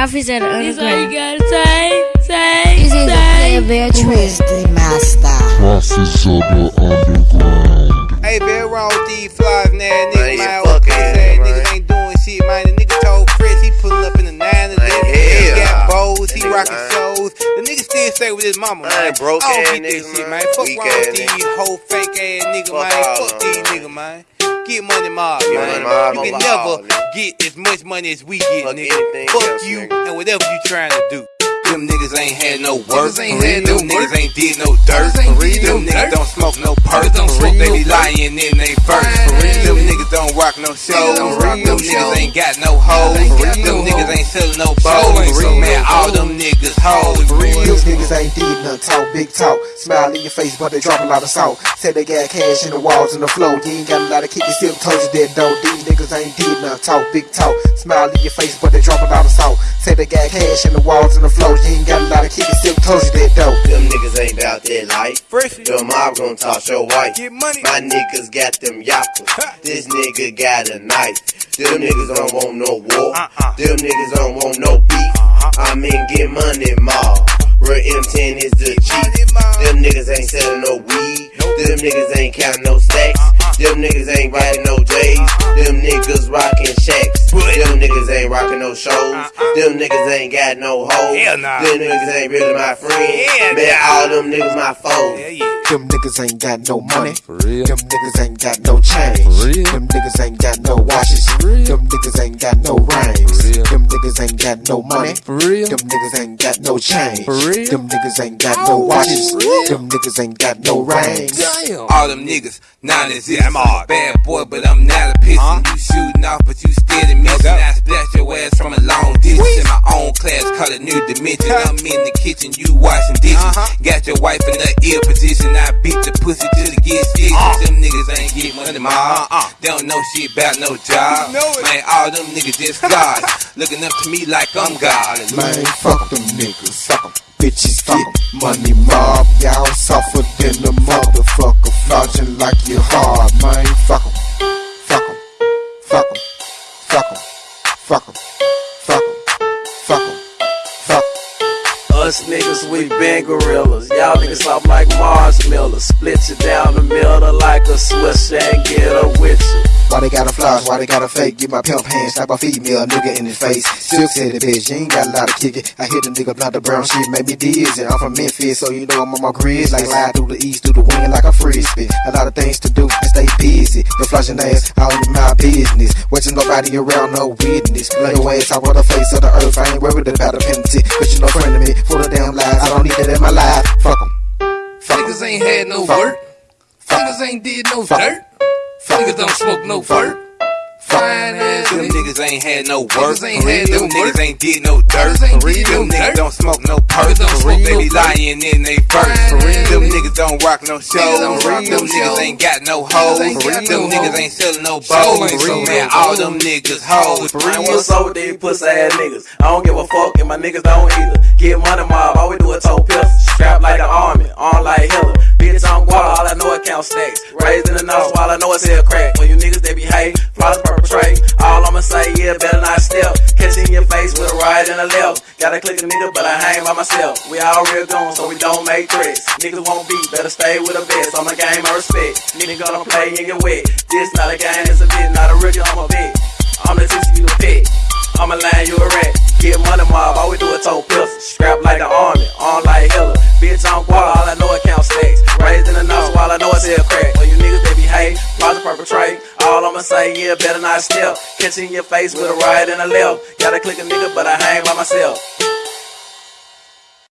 Puffy's at the This all you gotta say, say, This is a say. player bear Who the master? Prophets of the underground. Hey, been wrong with these flies, now Man, nigga, you man. fuck Okay, ass, say niggas ain't doing shit, man. The nigga told Chris he pulling up in the 9 11. He got bows, he That nigga, shows. The nigga still stay with his mama, Man, man. broke I don't ass get that niggas, shit, man. man. Fuck Weak wrong ass with these niggas. whole fake ass nigga, Fuck man. Fuck these them, nigga, man. Get money mob, Get money mob, you can never get as much money as we get, Fuck nigga. Fuck else, you nigga. and whatever you trying to do. Them niggas ain't had no work. Niggas ain't had no Them niggas ain't did no dirt. Ain't For real. Them niggas don't smoke no perk. Don't For smoke. They be lying in they first. Them niggas don't rock no shows. don't rock real. no Them niggas shows. ain't got no hoes. Ain't For got real. no Them niggas hoes. ain't selling no Show bows. ain't For real. selling Man, all them niggas hoes. These niggas ain't did nothing, talk big talk. Smile in your face, but they drop a lot of salt. Say they got cash in the walls and the floor. You ain't got a lot of kick, you still told you that though. These niggas ain't did nothing, talk big talk. Smile in your face, but they drop a lot of salt. Say they got cash in the walls and the floor. You ain't got a lot of kick, you still told you that though. Them niggas ain't about that life. Fresh. Your mob gon' toss your wife. Get money. My niggas got them yappers. This nigga got a knife. Them niggas don't want no war. Uh-uh. Them niggas don't want no beef. I mean, get money, mob. Real M10 is the chief. Them niggas ain't selling no weed. Them niggas ain't counting no stacks. Them niggas ain't riding no J's. Them niggas rocking shacks. Them niggas ain't rocking no shows. Them niggas ain't got no hoes. Them niggas ain't really my friends. Man, all them niggas my foes. Yeah, yeah. Them niggas ain't got no money. For real. Them niggas ain't got no change. For real. Them niggas ain't got no watches. real. Them niggas ain't got no rings. Them niggas ain't got no money. For real. Them niggas ain't got no change. For real. Them niggas ain't got no watches. Them niggas ain't got no rings. All them niggas, now this is I'm all bad boy, but I'm not a piston. You shooting off, but you still the mission. I splash your ass from a long distance. In my own class, call it new dimension. I'm in the kitchen, you washing dishes. Got your wife in the ear position. I beat the pussy till it gets stitches. Them niggas ain't get money, ma. They don't know shit about no job. Man, all them niggas just gods. Looking up to me like I'm God. Man, fuck them niggas. Been gorillas. Y'all niggas soft like marshmallows. Split you down the middle like a swisher and get a with. Why they got a flash? Why they got a fake? Get my pimp hand, slap a female nigga in his face. Silk said it, bitch, you ain't got a lot of kick it. I hit a nigga blunt the brown shit, made me dizzy. I'm from Memphis, so you know I'm on my grizz. Like slide through the east, through the wind like a frisbee. A lot of things to do and stay busy. The flashing ass, all in my business. Watching nobody around, no witness. Lay your ass out on the face of the earth. I ain't worried about a penalty. Cause you no friend of me, full of damn lies. I don't need that in my life. Fuck 'em. Fuck 'em. Niggas ain't had no Fuck work. Niggas ain't did no Fuck dirt. Fuck 'em. Niggas don't smoke no fur. Fine ass Them niggas. niggas ain't had no work. Niggas ain't For real. had no Them work. niggas ain't did no dirt. Niggas ain't For real. did no Them niggas dirt. don't smoke no perks. Niggas don't For real. smoke They be perks. lying in they first. For Fine real. ass Them niggas. niggas don't rock no shows. don't For rock real. no Them niggas shows. ain't got no hoes. ain't For got real. Them niggas ain't selling no Show bows. ain't For real. selling Man, all them niggas hoes. For Man, real. what's up with these pussy ass niggas? I don't give a fuck and my niggas don't either. Get money mob, all we do is toe pistol. Strap like the army, on like Hitler. Bitch on guala, all I know is count stacks. Raised in the nose, while I know it's hell crack. When you niggas they behave, flaws perpetrate. All I'ma say, yeah, better not step. Catch in your face with a right and a left. Gotta click a nigga, but I hang by myself. We all real goons, so we don't make threats. Niggas won't beat, better stay with a vest. On the game, I respect. Nigga gonna play get wet. This not a game, it's a bit, not a rookie, I'm a vet. I'm the teacher, you the pet. I'm a line, you a rat. Get money mob, all we do is toe pistol. Scrap like the army, on like Hitler. Bitch on I'ma say, yeah, better not step. Catch in your face with a right and a left. Gotta click a nigga, but I hang by myself.